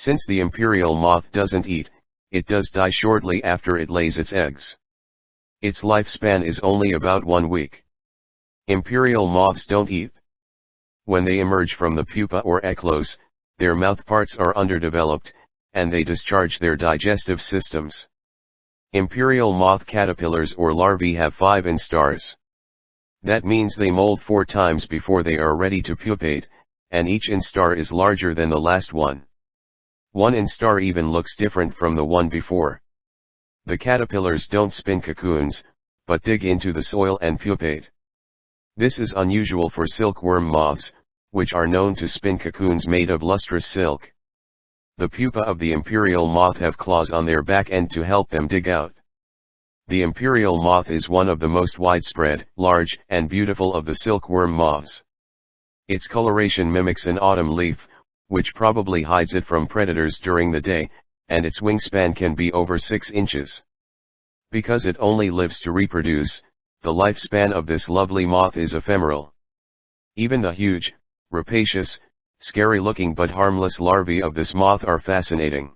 Since the imperial moth doesn't eat, it does die shortly after it lays its eggs. Its lifespan is only about one week. Imperial moths don't eat. When they emerge from the pupa or eclose, their mouth parts are underdeveloped, and they discharge their digestive systems. Imperial moth caterpillars or larvae have five instars. That means they molt four times before they are ready to pupate, and each instar is larger than the last one. One instar even looks different from the one before. The caterpillars don't spin cocoons, but dig into the soil and pupate. This is unusual for silkworm moths, which are known to spin cocoons made of lustrous silk. The pupa of the imperial moth have claws on their back end to help them dig out. The imperial moth is one of the most widespread, large, and beautiful of the silkworm moths. Its coloration mimics an autumn leaf, which probably hides it from predators during the day, and its wingspan can be over 6 inches. Because it only lives to reproduce, the lifespan of this lovely moth is ephemeral. Even the huge, rapacious, scary looking but harmless larvae of this moth are fascinating.